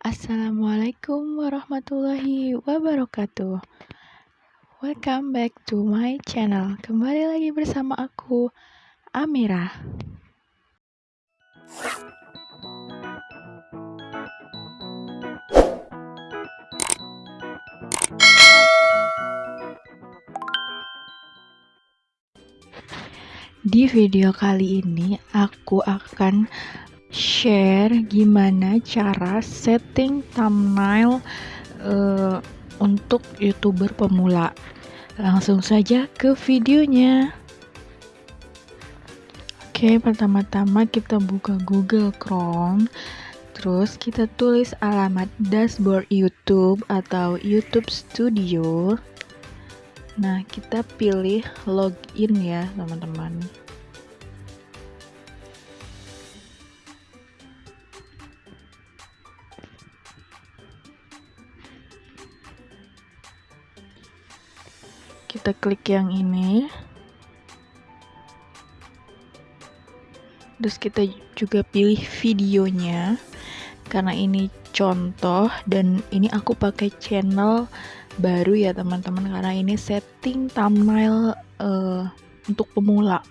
Assalamualaikum warahmatullahi wabarakatuh. Welcome back to my channel. Kembali lagi bersama aku, Amira. Di video kali ini aku akan share gimana cara setting thumbnail uh, untuk youtuber pemula. Langsung saja ke videonya. Oke pertama-tama kita buka google chrome. Terus kita tulis alamat dashboard youtube atau youtube studio. Nah kita pilih login ya teman-teman kita klik yang ini. Terus kita juga pilih videonya. Karena ini contoh dan ini aku pakai channel baru ya teman-teman. Karena ini setting thumbnail uh, untuk pemula.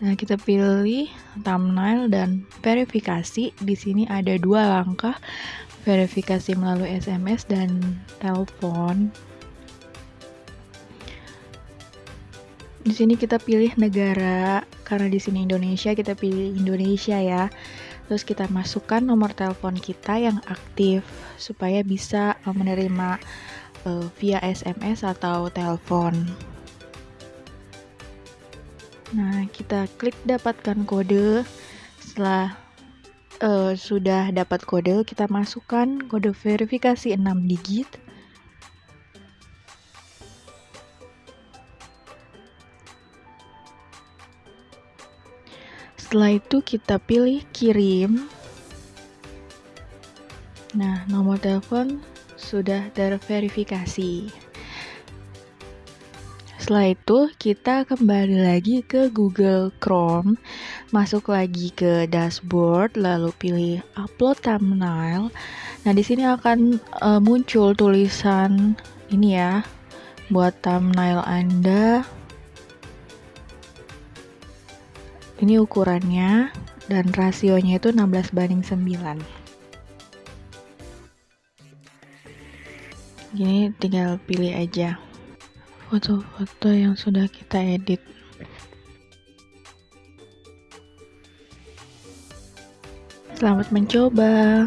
Nah kita pilih thumbnail dan verifikasi. Di sini ada dua langkah. Verifikasi melalui SMS dan telepon di sini kita pilih negara karena di sini Indonesia kita pilih Indonesia ya. Terus kita masukkan nomor telepon kita yang aktif supaya bisa eh, menerima uh, via SMS atau telepon. Nah kita klik dapatkan kode. Setelah uh, sudah dapat kode kita masukkan kode verifikasi 6 digit Setelah itu kita pilih kirim. Nah, nomor telepon sudah terverifikasi. Setelah itu, kita kembali lagi ke Google Chrome, masuk lagi ke dashboard, lalu pilih upload thumbnail. Nah, di sini akan uh, muncul tulisan ini ya, buat thumbnail Anda ini ukurannya dan rasionya itu 16 banding 9 gini tinggal pilih aja foto-foto yang sudah kita edit. Selamat mencoba